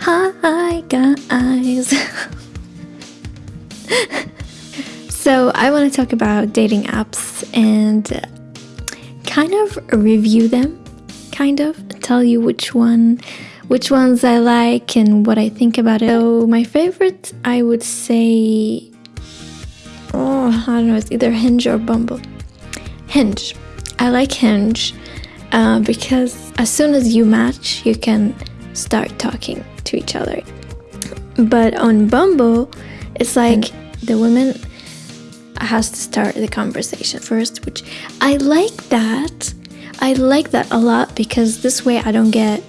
Hi guys. so I want to talk about dating apps and kind of review them, kind of tell you which one, which ones I like and what I think about it. So my favorite, I would say, oh, I don't know, it's either Hinge or Bumble. Hinge. I like Hinge uh, because as soon as you match, you can start talking to each other. But on Bumble, it's like mm. the woman has to start the conversation first, which I like that. I like that a lot because this way I don't get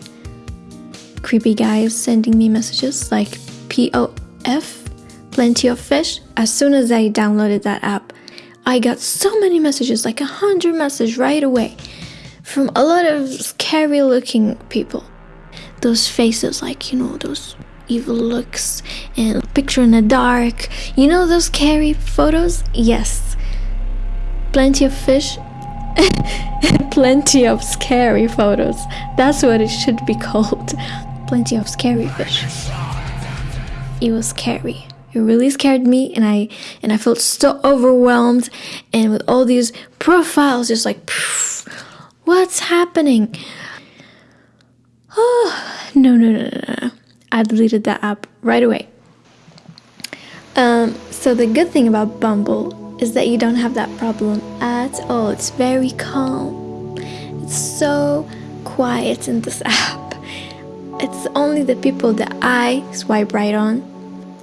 creepy guys sending me messages like POF, plenty of fish. As soon as I downloaded that app, I got so many messages, like a hundred messages right away from a lot of scary looking people. Those faces, like, you know, those evil looks and picture in the dark. You know those scary photos? Yes. Plenty of fish. Plenty of scary photos. That's what it should be called. Plenty of scary fish. It was scary. It really scared me and I and I felt so overwhelmed and with all these profiles just like phew, what's happening? Oh, no, no, no, no, no. I deleted that app right away. Um, so the good thing about Bumble is that you don't have that problem at all. It's very calm. It's so quiet in this app. It's only the people that I swipe right on.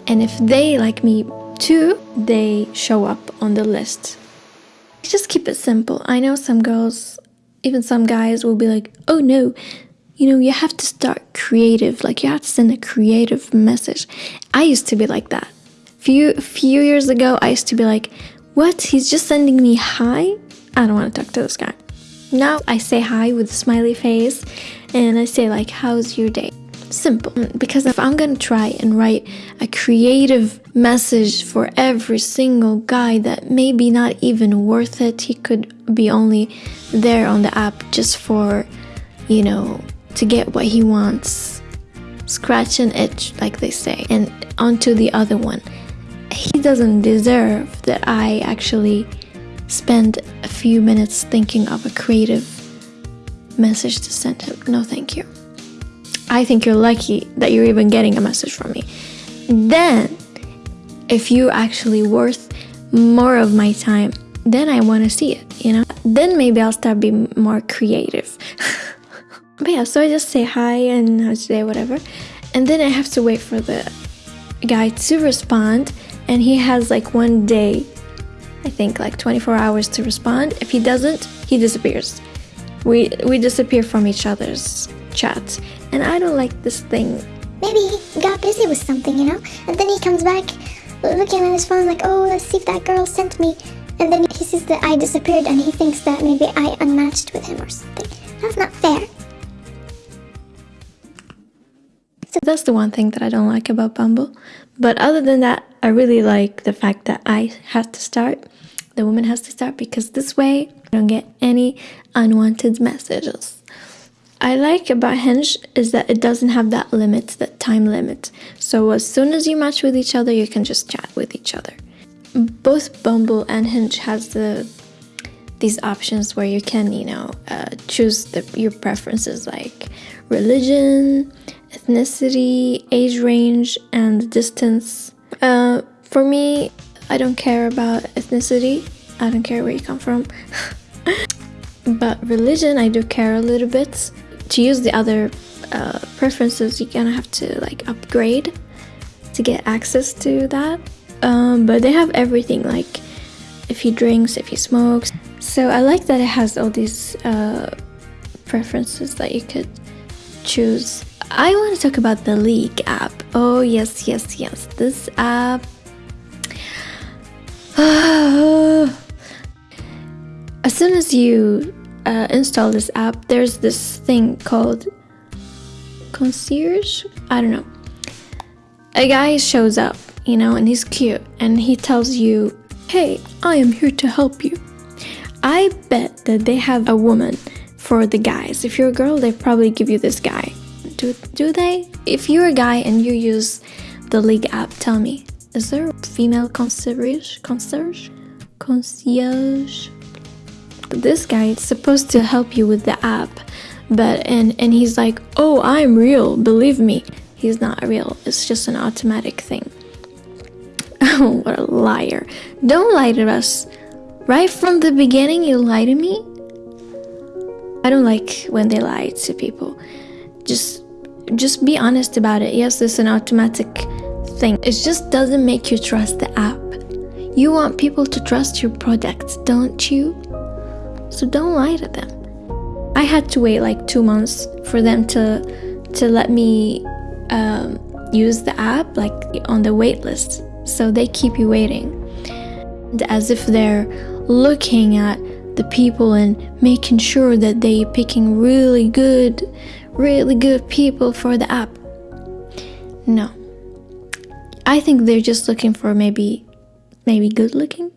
And if they like me too, they show up on the list. Just keep it simple. I know some girls, even some guys will be like, oh no, you know, you have to start creative. Like you have to send a creative message. I used to be like that. Few few years ago, I used to be like, "What? He's just sending me hi? I don't want to talk to this guy." Now I say hi with a smiley face, and I say like, "How's your day?" Simple. Mm, because if I'm gonna try and write a creative message for every single guy that maybe not even worth it, he could be only there on the app just for, you know, to get what he wants. Scratch and itch, like they say, and onto the other one. He doesn't deserve that I actually spend a few minutes thinking of a creative message to send him. No, thank you. I think you're lucky that you're even getting a message from me. Then, if you're actually worth more of my time, then I want to see it, you know? Then maybe I'll start being more creative. but yeah, so I just say hi and how's your day, whatever. And then I have to wait for the guy to respond. And he has like one day, I think like 24 hours to respond. If he doesn't, he disappears. We, we disappear from each other's chat. And I don't like this thing. Maybe he got busy with something, you know? And then he comes back looking at his phone like, oh, let's see if that girl sent me. And then he sees that I disappeared and he thinks that maybe I unmatched with him or something. That's not fair. So that's the one thing that I don't like about Bumble. But other than that, I really like the fact that I have to start, the woman has to start, because this way I don't get any unwanted messages. I like about Hinge is that it doesn't have that limit, that time limit. So as soon as you match with each other, you can just chat with each other. Both Bumble and Hinge has the these options where you can, you know, uh, choose the, your preferences like religion, ethnicity, age range, and distance. Uh, for me, I don't care about ethnicity. I don't care where you come from. but religion, I do care a little bit. To use the other uh, preferences, you're gonna have to like upgrade to get access to that. Um, but they have everything like if he drinks, if he smokes. So I like that it has all these uh, preferences that you could choose. I want to talk about the League app. Oh, yes, yes, yes. This app. as soon as you uh, install this app, there's this thing called concierge. I don't know. A guy shows up, you know, and he's cute, and he tells you, Hey, I am here to help you. I bet that they have a woman for the guys. If you're a girl, they probably give you this guy. Do do they? If you're a guy and you use the League app, tell me. Is there a female concierge? Concierge? Concierge? This guy is supposed to help you with the app, but and and he's like, "Oh, I'm real. Believe me." He's not real. It's just an automatic thing. Oh, what a liar. Don't lie to us. Right from the beginning, you lie to me? I don't like when they lie to people. Just just be honest about it. Yes, it's an automatic thing. It just doesn't make you trust the app. You want people to trust your product, don't you? So don't lie to them. I had to wait like two months for them to to let me um, use the app like on the wait list. So they keep you waiting, and as if they're looking at the people and making sure that they picking really good, really good people for the app. No. I think they're just looking for maybe maybe good looking.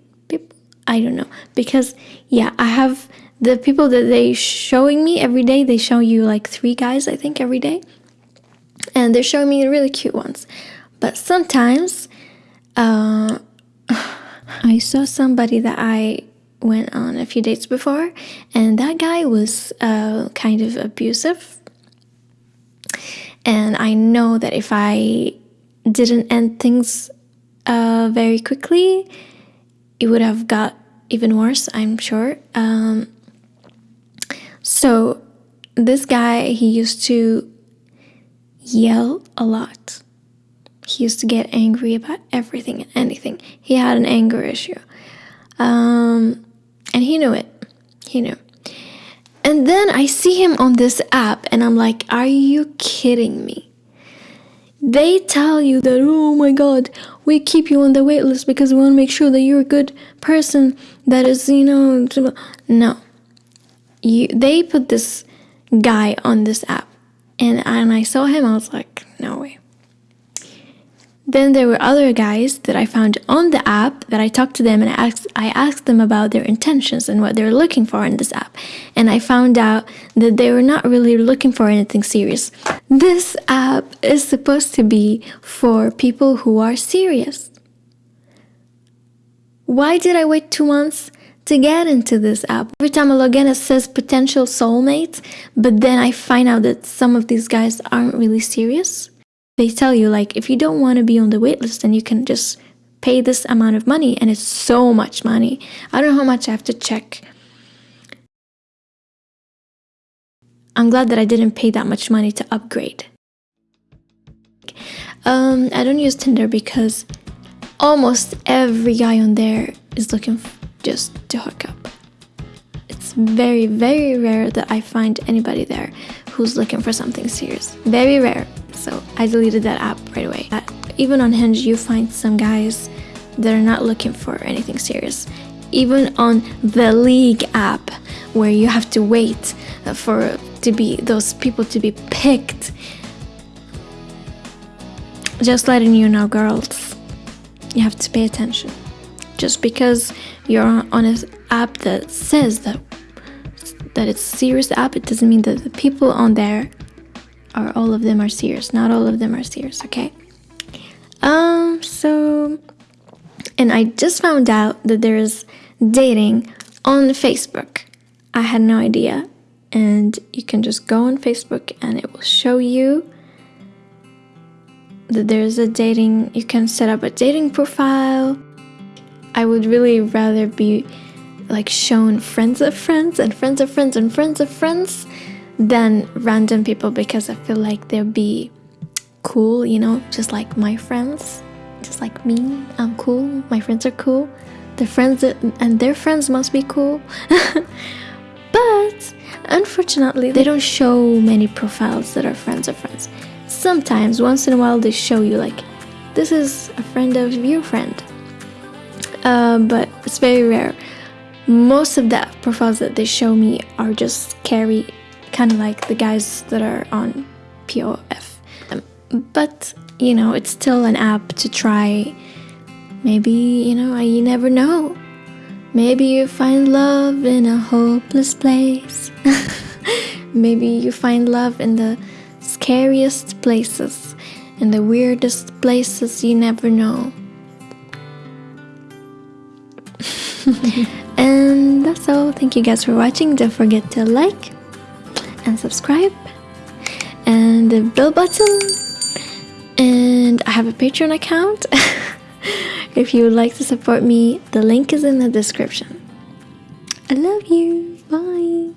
I don't know. Because yeah, I have the people that they showing me every day, they show you like three guys, I think, every day. And they're showing me really cute ones. But sometimes uh, I saw somebody that I went on a few dates before, and that guy was uh, kind of abusive. And I know that if I didn't end things uh, very quickly, it would have got even worse, I'm sure. Um, so, this guy, he used to yell a lot. He used to get angry about everything and anything. He had an anger issue. Um, and he knew it. He knew. And then I see him on this app, and I'm like, are you kidding me? They tell you that, oh my god, we keep you on the wait list because we want to make sure that you're a good person that is, you know, no. You, they put this guy on this app, and, and I saw him, I was like, no way. Then there were other guys that I found on the app that I talked to them and I asked, I asked them about their intentions and what they're looking for in this app. And I found out that they were not really looking for anything serious. This app is supposed to be for people who are serious. Why did I wait two months to get into this app? Every time I log in, it says potential soulmate, but then I find out that some of these guys aren't really serious they tell you like if you don't want to be on the waitlist, then you can just pay this amount of money and it's so much money. I don't know how much i have to check. I'm glad that i didn't pay that much money to upgrade. Um, i don't use tinder because almost every guy on there is looking just to hook up. It's very very rare that i find anybody there who's looking for something serious. Very rare so I deleted that app right away. Uh, even on Hinge, you find some guys that are not looking for anything serious. Even on the League app, where you have to wait uh, for to be those people to be picked. Just letting you know, girls, you have to pay attention. Just because you're on an app that says that that it's serious app, it doesn't mean that the people on there or all of them are serious. Not all of them are serious, okay? Um, so, and I just found out that there is dating on Facebook. I had no idea. And you can just go on Facebook and it will show you that there's a dating, you can set up a dating profile. I would really rather be like shown friends of friends and friends of friends and friends of friends than random people because I feel like they'll be cool, you know, just like my friends, just like me. I'm cool. My friends are cool. Their friends and their friends must be cool. but unfortunately, they don't show many profiles that are friends of friends. Sometimes, once in a while, they show you like, this is a friend of your friend. Uh, but it's very rare. Most of the profiles that they show me are just scary kind of like the guys that are on POF. Um, but, you know, it's still an app to try. Maybe, you know, you never know. Maybe you find love in a hopeless place. Maybe you find love in the scariest places, in the weirdest places you never know. and that's all. Thank you guys for watching. Don't forget to like and subscribe and the bell button. And I have a Patreon account. if you would like to support me, the link is in the description. I love you. Bye.